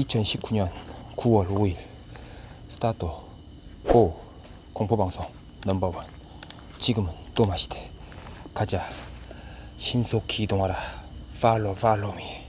2019년 9월 5일 스타트 고 공포방송 넘버원. 지금은 또 마시대. 가자. 신속히 이동하라. 팔로 팔로미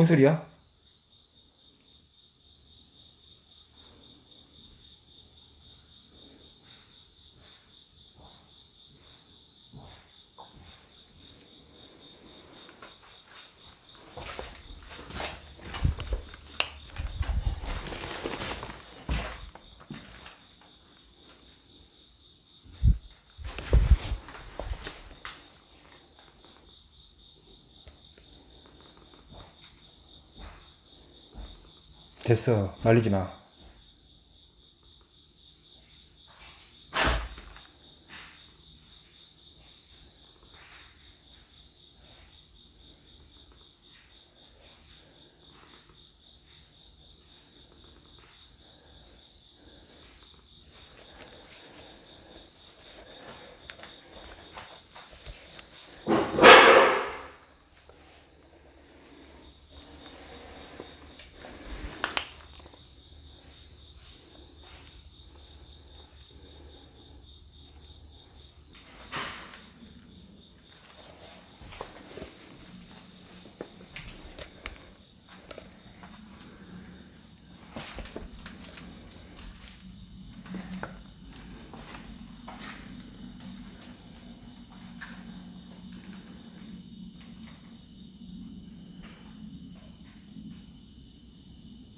뭔 소리야? 됐어. 말리지 마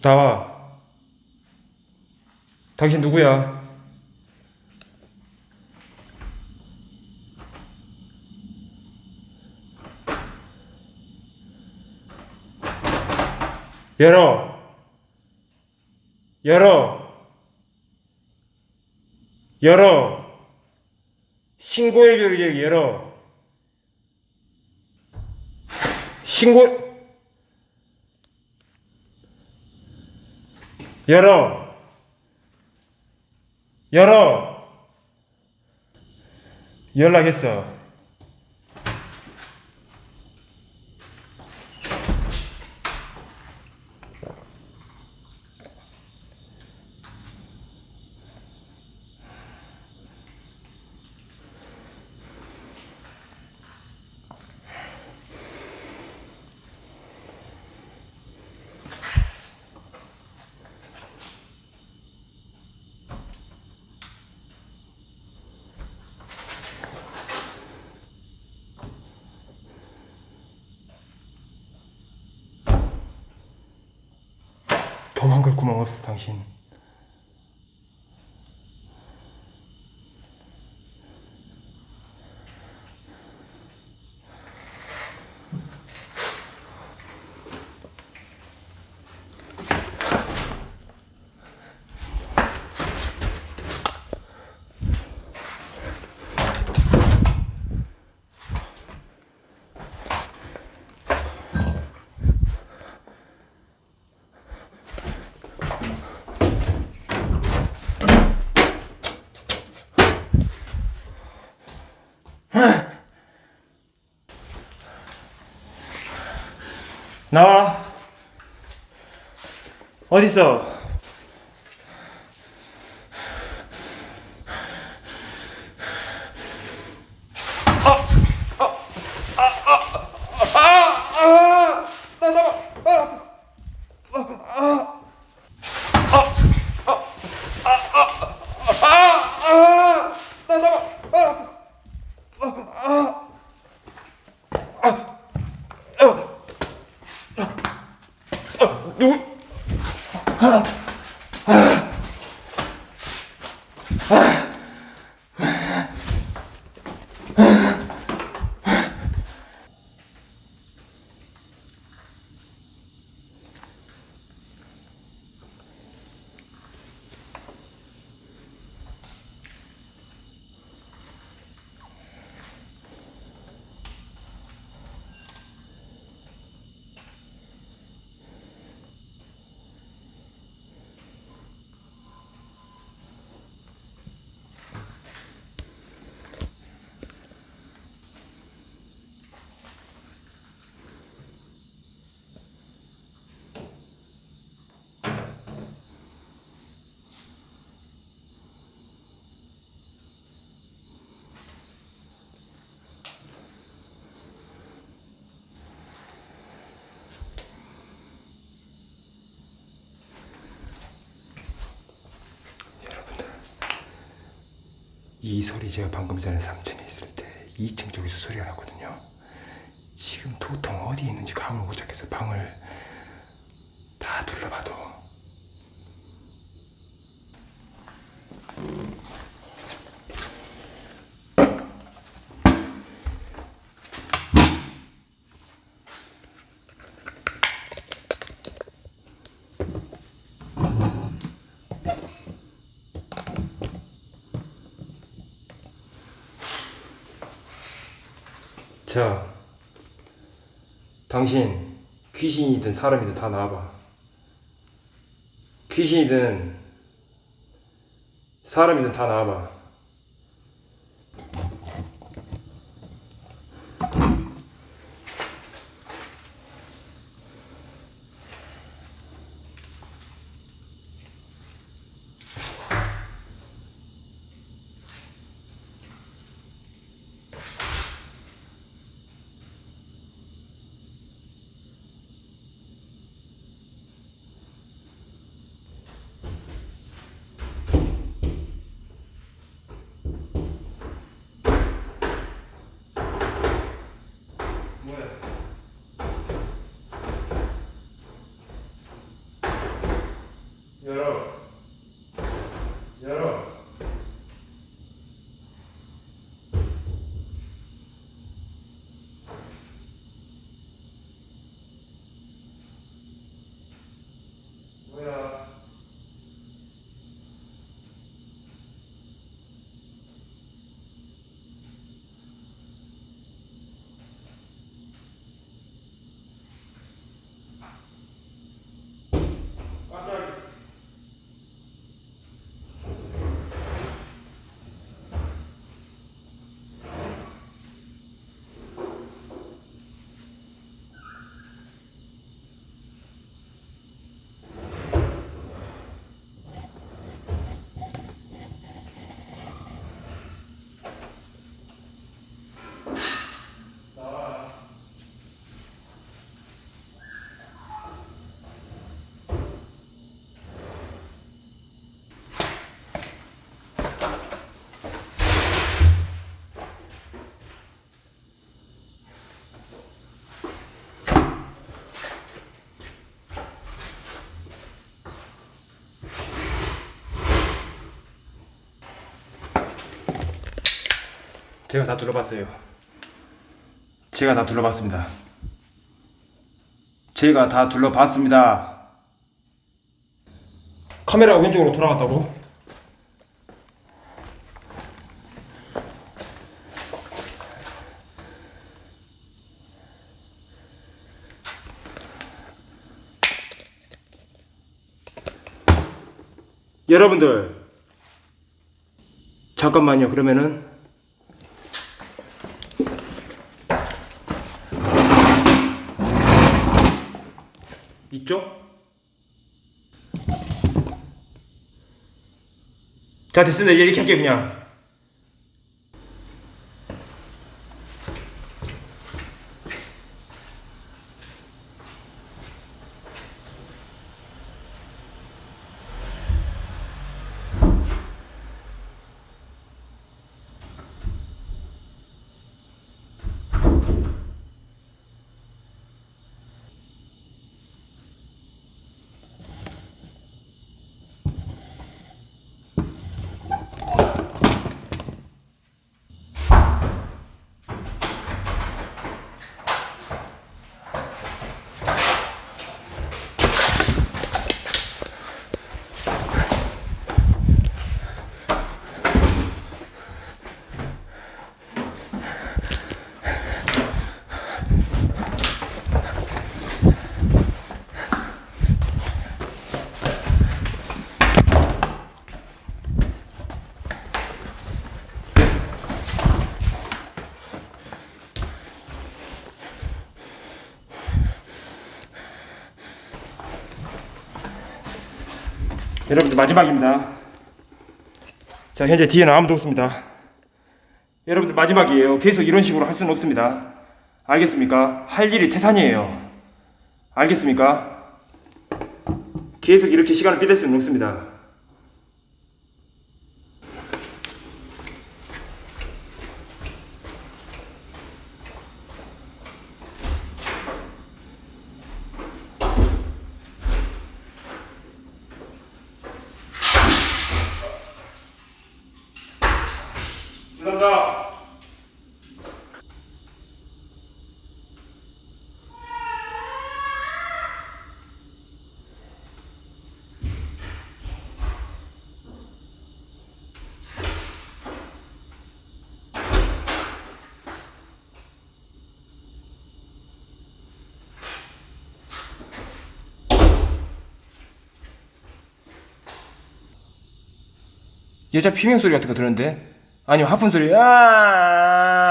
나와 당신 누구야? 열어. 열어. 열어. 신고의 벽이 열어. 신고 열어. 열어. 연락했어 도망갈 구멍 없어 당신 나와. 어딨어 누구? 아, 아, 아. 이 소리 제가 방금 전에 3층에 있을 때 2층 쪽에서 소리가 났거든요. 지금 도통 어디 있는지 감을 못 잡겠어요. 방을 다 둘러봐도. 자, 당신 귀신이든 사람이든 다 나와봐. 귀신이든 사람이든 다 나와봐. 제가 다 둘러봤어요. 제가 다 둘러봤습니다. 제가 다 둘러봤습니다. 카메라가 왼쪽으로 돌아갔다고? 여러분들 잠깐만요. 그러면은 이쪽? 자 됐습니다 이제 이렇게 할게요 그냥 여러분들 마지막입니다. 자 현재 뒤에는 아무도 없습니다. 여러분들 마지막이에요. 계속 이런 식으로 할 수는 없습니다. 알겠습니까? 할 일이 태산이에요. 알겠습니까? 계속 이렇게 시간을 삐댈 수는 없습니다. 여자 비명 소리 같은 거 들었는데? 아니면 하품 소리? 아!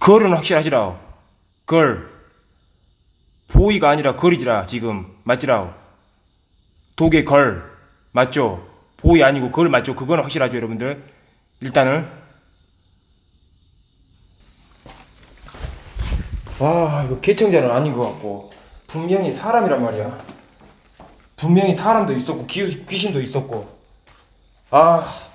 걸은 확실하지라 걸. 보이가 아니라 걸이지라 지금. 맞지라 독의 걸. 맞죠? 보이 아니고 걸 맞죠? 그건 확실하죠 여러분들. 일단은. 와 이거 개청자는 아닌 것 같고. 분명히 사람이란 말이야 분명히 사람도 있었고 귀, 귀신도 있었고. 아